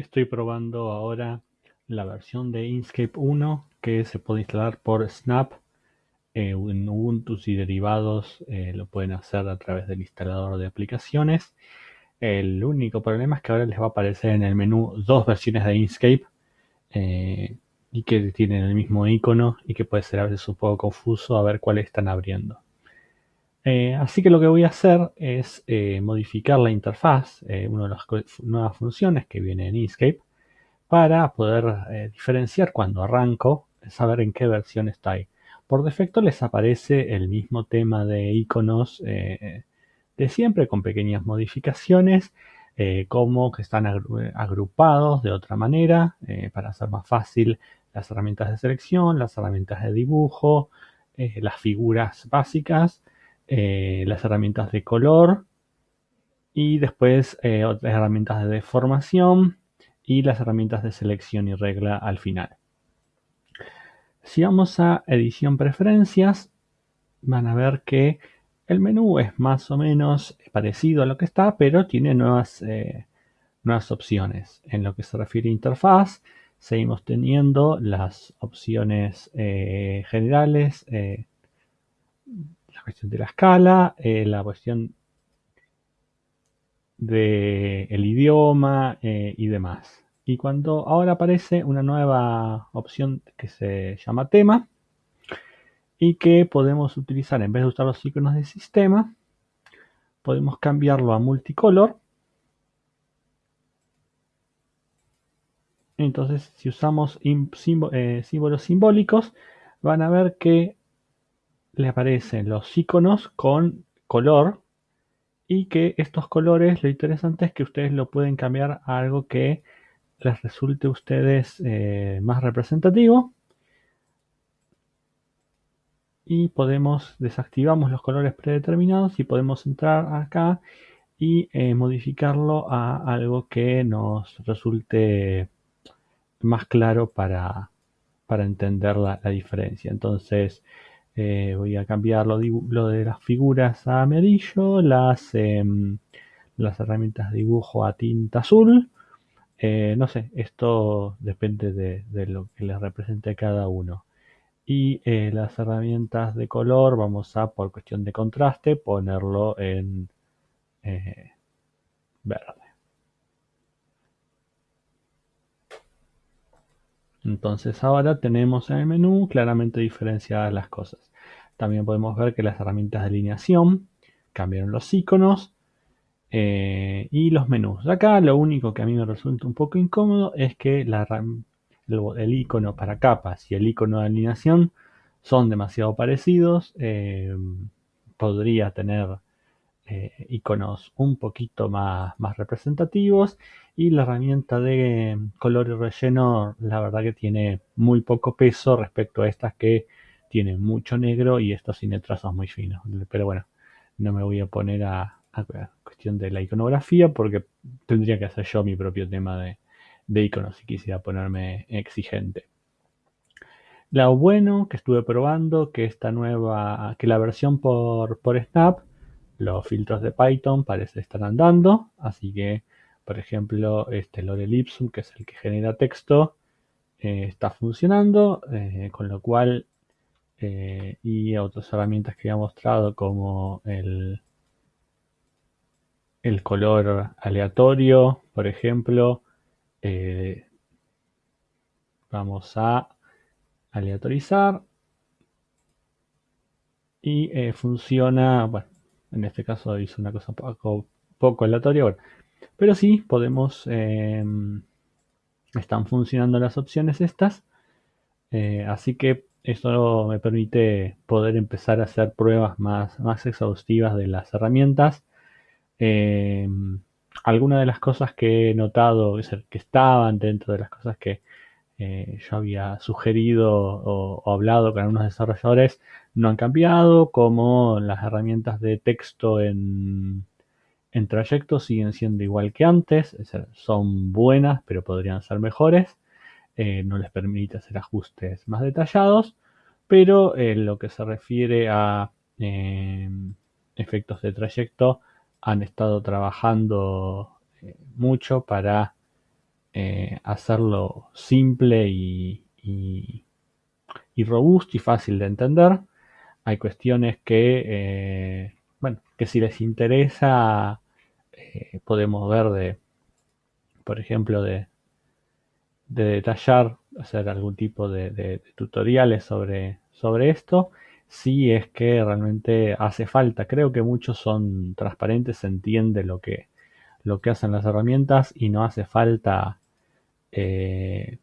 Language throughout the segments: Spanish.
Estoy probando ahora la versión de Inkscape 1 que se puede instalar por Snap eh, en Ubuntu y derivados eh, lo pueden hacer a través del instalador de aplicaciones. El único problema es que ahora les va a aparecer en el menú dos versiones de Inkscape eh, y que tienen el mismo icono y que puede ser a veces un poco confuso a ver cuál están abriendo. Así que lo que voy a hacer es modificar la interfaz, una de las nuevas funciones que viene en Inkscape, para poder diferenciar cuando arranco, saber en qué versión está ahí. Por defecto les aparece el mismo tema de iconos eh, de siempre con pequeñas modificaciones eh, como que están agrupados de otra manera eh, para hacer más fácil las herramientas de selección, las herramientas de dibujo, las figuras básicas, las herramientas de color y después otras herramientas de deformación y las herramientas de selección y regla al final. Si vamos a edición preferencias, van a ver que el menú es más o menos parecido a lo que está, pero tiene nuevas, eh, nuevas opciones. En lo que se refiere a interfaz, seguimos teniendo las opciones eh, generales, eh, de la escala, la cuestión del idioma y demás. Y cuando ahora aparece una nueva opción que se llama tema y que podemos utilizar en vez de usar los iconos de sistema, podemos cambiarlo a multicolor. Entonces, si usamos eh, símbolos simbólicos, van a ver que le aparecen los iconos con color y que estos colores, lo interesante es que ustedes lo pueden cambiar a algo que les resulte a ustedes eh, más representativo. Y podemos, desactivamos los colores predeterminados y podemos entrar acá y eh, modificarlo a algo que nos resulte más claro para, para entender la, diferencia. Entonces eh, voy a cambiar lo, de las figuras a amarillo, las, em, las herramientas de dibujo a tinta azul eh, no sé, esto depende de, lo que les represente cada uno. Y eh, las herramientas de color vamos a, por cuestión de contraste, ponerlo en verde. Entonces ahora tenemos en el menú claramente diferenciadas las cosas. También podemos ver que las herramientas de alineación cambiaron los iconos eh, y los menús. Acá lo único que a mí me resulta un poco incómodo es que el, icono para capas y el icono de alineación son demasiado parecidos. Eh, podría tener eh, iconos un poquito más, más representativos. Y la herramienta de color y relleno, la verdad que tiene muy poco peso respecto a estas que tienen mucho negro y estos tienen trazos muy finos. Pero bueno, no me voy a poner a, cuestión de la iconografía, porque tendría que hacer yo mi propio tema de, iconos si quisiera ponerme exigente. Lo bueno que estuve probando, que esta nueva, que la versión por, por Snap, los filtros de Python parece estar andando, así que, por ejemplo, este Lorem Ipsum, que es el que genera texto, eh, está funcionando, eh, con lo cual, eh, y otras herramientas que he mostrado como el, el color aleatorio, por ejemplo, eh, vamos a aleatorizar y eh, funciona, bueno, en este caso hizo una cosa poco, poco aleatoria, pero sí podemos, em, están funcionando las opciones estas, eh, así que esto me permite poder empezar a hacer pruebas más, más exhaustivas de las herramientas. Eh, algunas de las cosas que he notado que estaban dentro de las cosas que eh, yo había sugerido o, hablado con algunos desarrolladores no han cambiado, como las herramientas de texto en, en trayectos siguen siendo igual que antes, son buenas pero podrían ser mejores, eh, no les permite hacer ajustes más detallados, pero en lo que se refiere a efectos de trayecto, han estado trabajando eh, mucho para hacerlo simple y, robusto y fácil de entender. Hay cuestiones que, bueno, que si les interesa, podemos ver de, por ejemplo, de, de detallar, hacer algún tipo de, tutoriales sobre, sobre esto, si es que realmente hace falta. Creo que muchos son transparentes, se entiende lo que, lo que hacen las herramientas y no hace falta eh,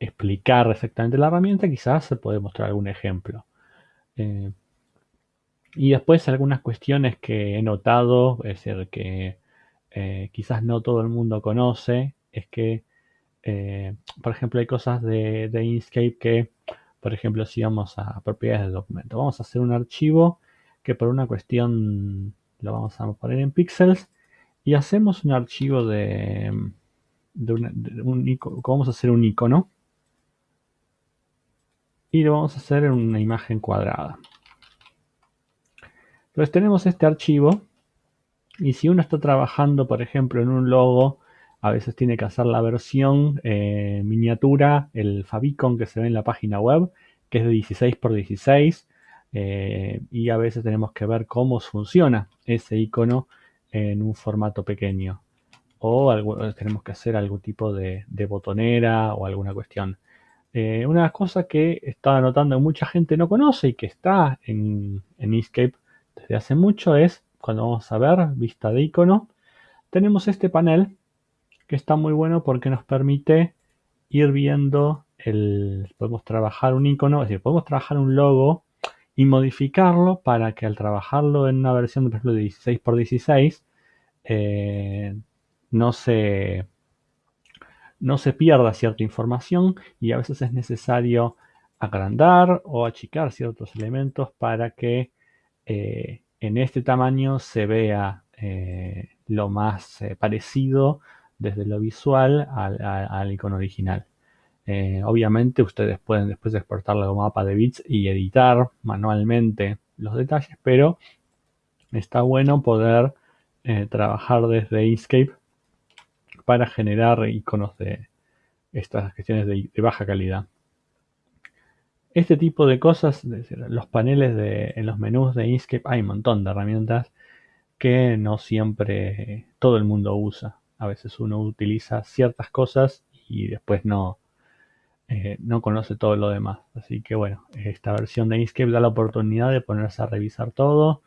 explicar exactamente la herramienta, quizás se puede mostrar algún ejemplo. Eh, y después algunas cuestiones que he notado, es decir, que eh, quizás no todo el mundo conoce, es que eh, por ejemplo, hay cosas de, Inkscape que, por ejemplo, si vamos a propiedades de documento, vamos a hacer un archivo que por una cuestión lo vamos a poner en píxeles y hacemos un archivo de, un icono, vamos a hacer un icono y lo vamos a hacer en una imagen cuadrada. Entonces tenemos este archivo y si uno está trabajando, por ejemplo, en un logo a veces tiene que hacer la versión eh, miniatura, el favicon que se ve en la página web, que es de 16 x 16 y a veces tenemos que ver cómo funciona ese icono en un formato pequeño o tenemos que hacer algún tipo de, botonera o alguna cuestión. Eh, una cosa que estaba notando que mucha gente no conoce y que está en, en Inkscape desde hace mucho es cuando vamos a ver vista de icono, tenemos este panel que está muy bueno porque nos permite ir viendo el, podemos trabajar un icono, es decir, podemos trabajar un logo y modificarlo para que al trabajarlo en una versión, por ejemplo, de 16 x 16, no se no se pierda cierta información y a veces es necesario agrandar o achicar ciertos elementos para que eh, en este tamaño se vea eh, lo más eh, parecido desde lo visual al, icono original. Eh, obviamente ustedes pueden después exportarlo como mapa de bits y editar manualmente los detalles, pero está bueno poder eh, trabajar desde Inkscape para generar iconos de estas cuestiones de, baja calidad. Este tipo de cosas, los paneles de, en los menús de Inkscape, hay un montón de herramientas que no siempre todo el mundo usa. A veces uno utiliza ciertas cosas y después no, eh, no conoce todo lo demás. Así que bueno, esta versión de Inkscape da la oportunidad de ponerse a revisar todo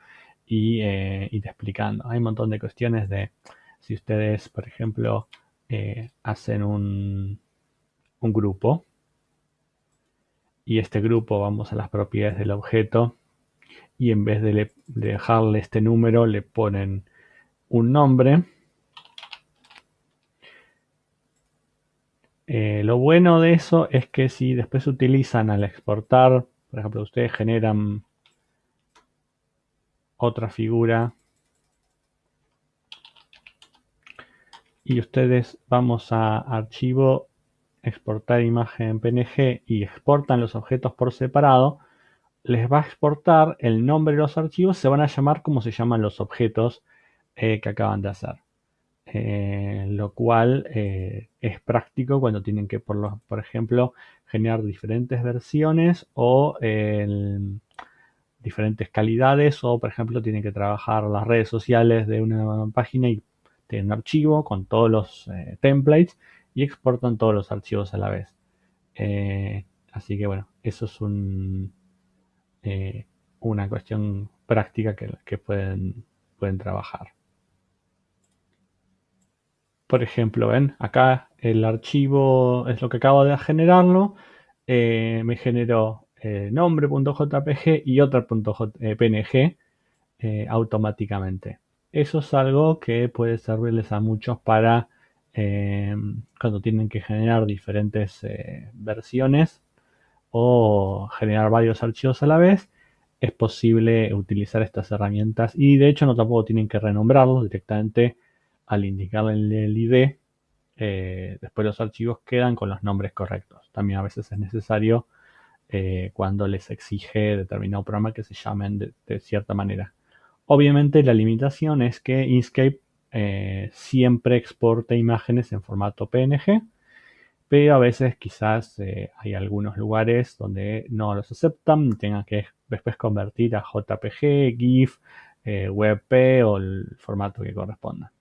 y eh, explicando. Hay un montón de cuestiones de si ustedes, por ejemplo, eh, hacen un, un grupo y este grupo vamos a las propiedades del objeto y en vez de dejarle este número le ponen un nombre Eh, lo bueno de eso es que si después utilizan al exportar, por ejemplo, ustedes generan otra figura y ustedes vamos a archivo, exportar imagen PNG y exportan los objetos por separado, les va a exportar el nombre de los archivos, se van a llamar como se llaman los objetos eh, que acaban de hacer. Eh, lo cual eh, es práctico cuando tienen que, por, ejemplo, generar diferentes versiones o diferentes calidades o, por ejemplo, tienen que trabajar las redes sociales de una página y tienen un archivo con todos los eh, templates y exportan todos los archivos a la vez. así que bueno, eso es un, una cuestión práctica que, pueden trabajar. Por ejemplo, ven, acá el archivo es lo que acabo de generarlo. Eh, me generó eh, nombre.jpg y otro .png eh, automáticamente. Eso es algo que puede servirles a muchos para cuando tienen que generar diferentes versiones o generar varios archivos a la vez. Es posible utilizar estas herramientas y de hecho no tampoco tienen que renombrarlos directamente al indicarle el ID, eh, después los archivos quedan con los nombres correctos. También a veces es necesario eh, cuando les exige determinado programa que se llamen de, cierta manera. Obviamente la limitación es que Inkscape eh, siempre exporta imágenes en formato PNG, pero a veces quizás hay algunos lugares donde no los aceptan y tengan que después convertir a JPG, GIF, WebP o el formato que corresponda.